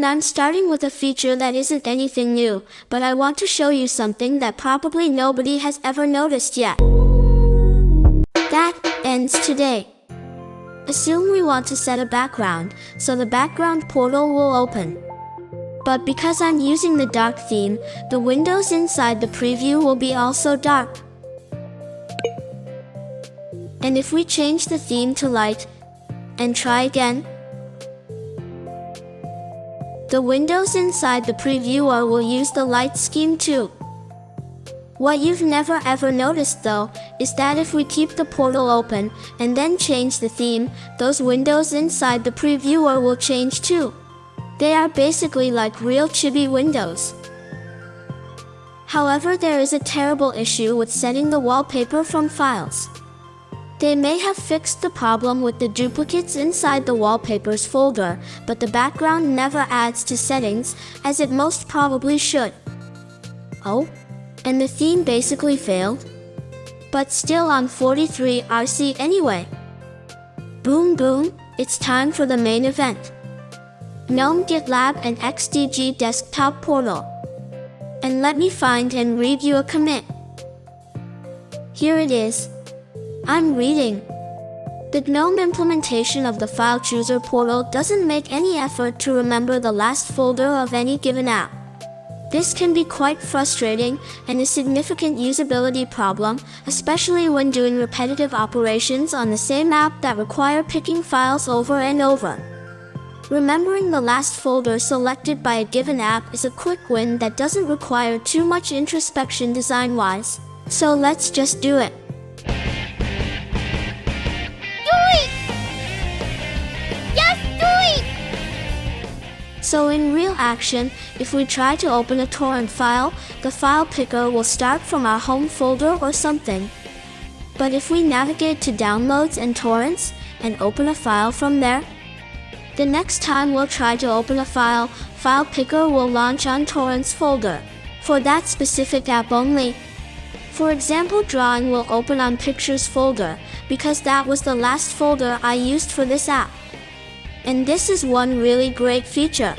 And I'm starting with a feature that isn't anything new, but I want to show you something that probably nobody has ever noticed yet. That ends today. Assume we want to set a background, so the background portal will open. But because I'm using the dark theme, the windows inside the preview will be also dark. And if we change the theme to light, and try again, the windows inside the previewer will use the light scheme too. What you've never ever noticed though, is that if we keep the portal open, and then change the theme, those windows inside the previewer will change too. They are basically like real chibi windows. However, there is a terrible issue with setting the wallpaper from files. They may have fixed the problem with the duplicates inside the wallpapers folder, but the background never adds to settings, as it most probably should. Oh? And the theme basically failed? But still on 43 RC anyway. Boom boom, it's time for the main event. GNOME GitLab and XDG desktop portal. And let me find and read you a commit. Here it is. I'm reading. The GNOME implementation of the File Chooser portal doesn't make any effort to remember the last folder of any given app. This can be quite frustrating and a significant usability problem, especially when doing repetitive operations on the same app that require picking files over and over. Remembering the last folder selected by a given app is a quick win that doesn't require too much introspection design-wise. So let's just do it. So in real action, if we try to open a torrent file, the file picker will start from our home folder or something. But if we navigate to downloads and torrents, and open a file from there, the next time we'll try to open a file, File Picker will launch on Torrents folder, for that specific app only. For example Drawing will open on Pictures folder, because that was the last folder I used for this app. And this is one really great feature.